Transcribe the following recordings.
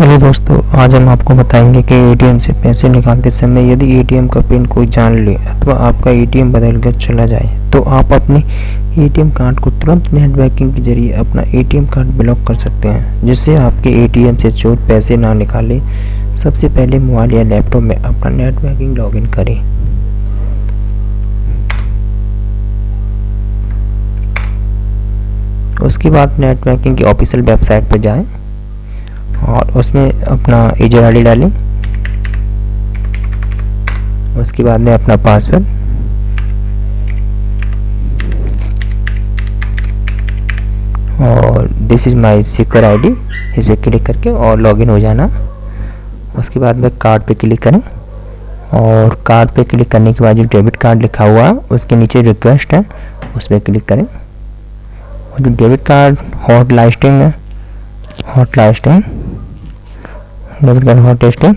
Hello दोस्तों, आज हम आपको बताएँगे कि एटीएम से पैसे निकालते समय यदि एटीएम का पिन कोई जान ले अथवा आपका एटीएम बदल कर चला जाए तो आप अपने एटीएम कार्ड को तुरंत नेट बैंकिंग के ज़रिए अपना एटीएम कार्ड ब्लॉक कर सकते हैं, जिससे आपके एटीएम से चोर पैसे ना निकाले। सबसे पहले मोबाइल या लैपटॉप में अपना नेट बैंकिंग लॉगिन करें। उसके बाद नेट बैंकिंग की ऑफिशियल वेबसाइट पर जाएँ। और उसमें अपना यूज़र आई डालें। उसके बाद में अपना पासवर्ड। और this is my secure ID इस पर क्लिक करके और लॉगिन हो जाना। उसके बाद में कार्ड पे क्लिक करें। और कार्ड पे क्लिक करने के बाद जो डेबिट कार्ड लिखा हुआ है, उसके नीचे रिक्वेस्ट है, उस पर क्लिक करें। और जो डेबिट कार्ड हॉट लास्टिंग है hot listing debit card hot listing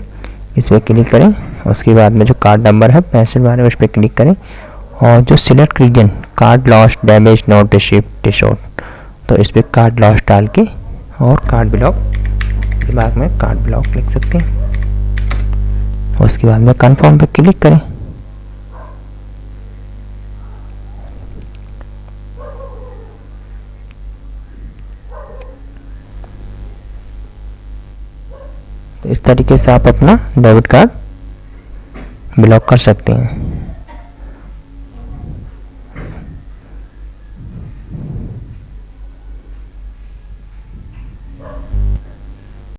इस पर क्लिक करें। उसके बाद में जो कार्ड नंबर है पैंसठ बारह उस पर क्लिक करें। और जो select reason card lost damage not received डिशोट तो इस पर कार्ड लॉस डाल के और कार्ड ब्लॉक दिमाग में कार्ड ब्लॉक लिख सकते हैं। उसके बाद में कन्फर्म पर क्लिक करें। तो इस तरीके से आप अपना डेबिट कार्ड ब्लॉक कर सकते हैं।